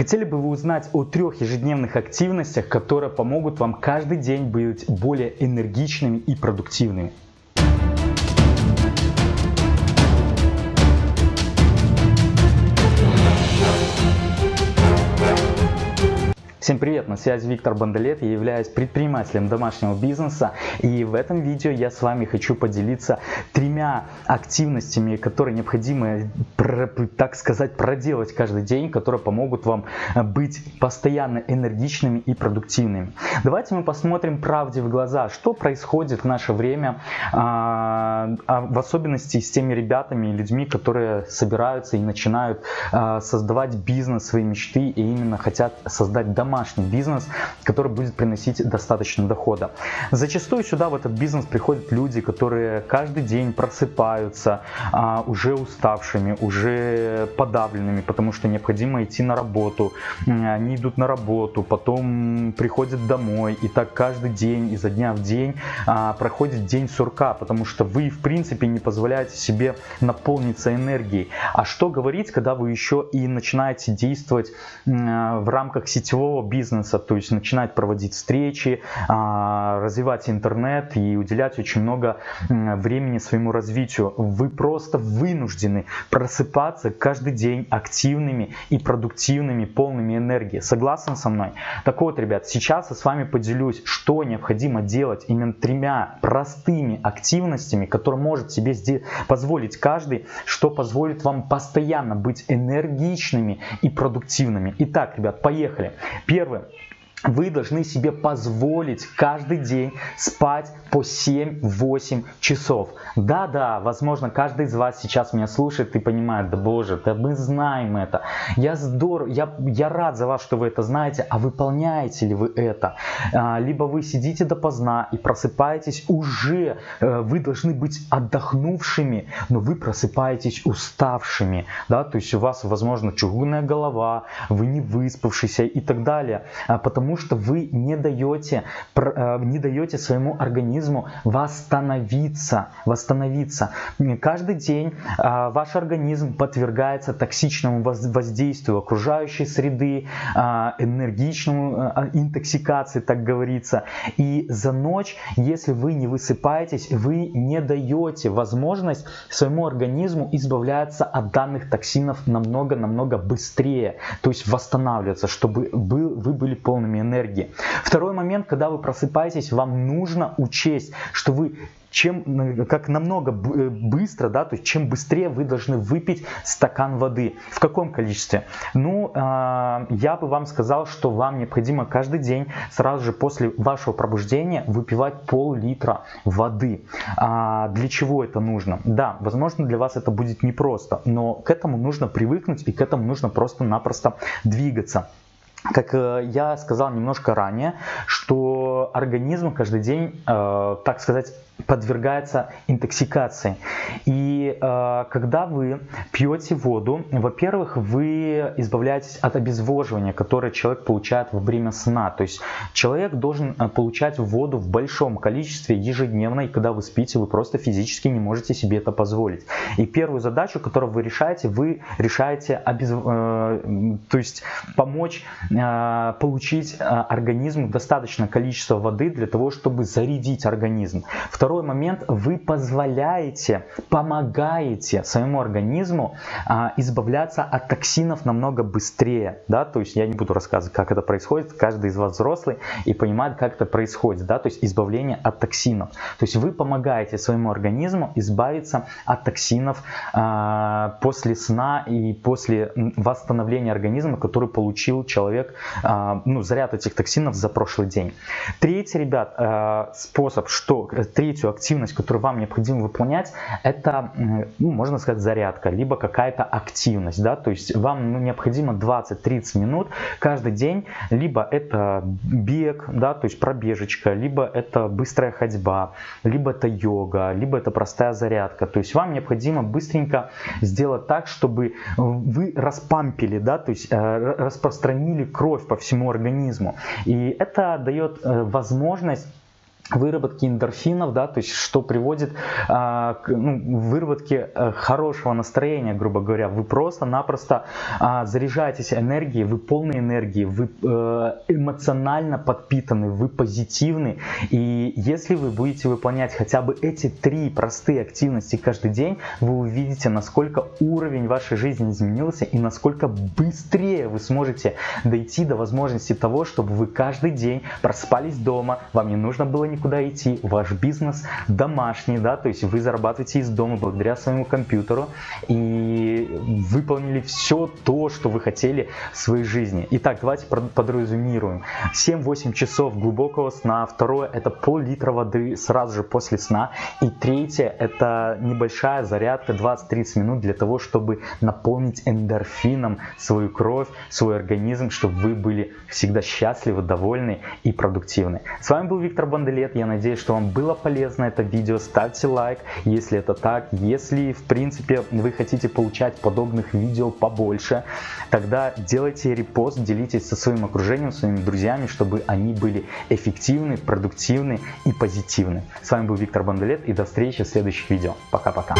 Хотели бы вы узнать о трех ежедневных активностях, которые помогут вам каждый день быть более энергичными и продуктивными? Всем привет, на связи Виктор Бандалет, я являюсь предпринимателем домашнего бизнеса и в этом видео я с вами хочу поделиться тремя активностями, которые необходимо, так сказать, проделать каждый день, которые помогут вам быть постоянно энергичными и продуктивными. Давайте мы посмотрим правде в глаза, что происходит в наше время, а, а в особенности с теми ребятами и людьми, которые собираются и начинают а, создавать бизнес, свои мечты и именно хотят создать домашний домашний бизнес, который будет приносить достаточно дохода. Зачастую сюда в этот бизнес приходят люди, которые каждый день просыпаются а, уже уставшими, уже подавленными, потому что необходимо идти на работу. Они идут на работу, потом приходят домой, и так каждый день, изо дня в день а, проходит день сурка, потому что вы в принципе не позволяете себе наполниться энергией. А что говорить, когда вы еще и начинаете действовать в рамках сетевого бизнеса, то есть начинать проводить встречи, а, развивать интернет и уделять очень много времени своему развитию. Вы просто вынуждены просыпаться каждый день активными и продуктивными, полными энергии. Согласен со мной? Так вот, ребят, сейчас я с вами поделюсь, что необходимо делать именно тремя простыми активностями, которые может себе позволить каждый, что позволит вам постоянно быть энергичными и продуктивными. Итак, ребят, поехали. Первое. Вы должны себе позволить каждый день спать по 7-8 часов. Да-да, возможно, каждый из вас сейчас меня слушает и понимает, да боже, да мы знаем это. Я здоров, я, я рад за вас, что вы это знаете, а выполняете ли вы это? А, либо вы сидите допоздна и просыпаетесь уже, э, вы должны быть отдохнувшими, но вы просыпаетесь уставшими, да, то есть у вас, возможно, чугунная голова, вы не выспавшийся и так далее, а, потому потому что вы не даете, э, не даете своему организму восстановиться. восстановиться. Каждый день а, ваш организм подвергается токсичному воздействию окружающей среды, а, энергичному а, интоксикации, так говорится. И за ночь, если вы не высыпаетесь, вы не даете возможность своему организму избавляться от данных токсинов намного-намного быстрее, то есть восстанавливаться, чтобы вы были полными энергии. Второй момент, когда вы просыпаетесь, вам нужно учесть, что вы чем как намного э, быстро, да, то есть чем быстрее вы должны выпить стакан воды. В каком количестве? Ну, э, я бы вам сказал, что вам необходимо каждый день сразу же после вашего пробуждения выпивать пол-литра воды. А для чего это нужно? Да, возможно для вас это будет непросто, но к этому нужно привыкнуть и к этому нужно просто-напросто двигаться как э, я сказал немножко ранее, что организм каждый день, э, так сказать, подвергается интоксикации. И э, когда вы пьете воду, во-первых, вы избавляетесь от обезвоживания, которое человек получает во время сна. То есть человек должен э, получать воду в большом количестве ежедневно, и когда вы спите, вы просто физически не можете себе это позволить. И первую задачу, которую вы решаете, вы решаете обез... э, то есть помочь э, получить э, организму достаточное количество воды для того, чтобы зарядить организм. Второе Второй момент, вы позволяете, помогаете своему организму а, избавляться от токсинов намного быстрее, да, то есть я не буду рассказывать, как это происходит, каждый из вас взрослый и понимает, как это происходит, да, то есть избавление от токсинов. То есть вы помогаете своему организму избавиться от токсинов а, после сна и после восстановления организма, который получил человек, а, ну, заряд этих токсинов за прошлый день. Третий, ребят, а, способ, что, третий третью активность, которую вам необходимо выполнять, это, ну, можно сказать, зарядка, либо какая-то активность. Да? То есть вам ну, необходимо 20-30 минут каждый день, либо это бег, да, то есть пробежечка, либо это быстрая ходьба, либо это йога, либо это простая зарядка. То есть вам необходимо быстренько сделать так, чтобы вы распампили, да, то есть э, распространили кровь по всему организму. И это дает э, возможность выработки эндорфинов, да, то есть что приводит а, к ну, выработке а, хорошего настроения, грубо говоря. Вы просто-напросто а, заряжаетесь энергией, вы полны энергии, вы а, эмоционально подпитаны, вы позитивны. И если вы будете выполнять хотя бы эти три простые активности каждый день, вы увидите, насколько уровень вашей жизни изменился и насколько быстрее вы сможете дойти до возможности того, чтобы вы каждый день проспались дома, вам не нужно было никуда никуда идти, ваш бизнес домашний, да, то есть вы зарабатываете из дома благодаря своему компьютеру и выполнили все то, что вы хотели в своей жизни. Итак, давайте подразумируем. 7-8 часов глубокого сна, второе это пол-литра воды сразу же после сна и третье это небольшая зарядка 20-30 минут для того, чтобы наполнить эндорфином свою кровь, свой организм, чтобы вы были всегда счастливы, довольны и продуктивны. С вами был Виктор Банделет привет, я надеюсь, что вам было полезно это видео, ставьте лайк, если это так, если в принципе вы хотите получать подобных видео побольше, тогда делайте репост, делитесь со своим окружением, своими друзьями, чтобы они были эффективны, продуктивны и позитивны. С вами был Виктор Бандалет и до встречи в следующих видео. Пока-пока.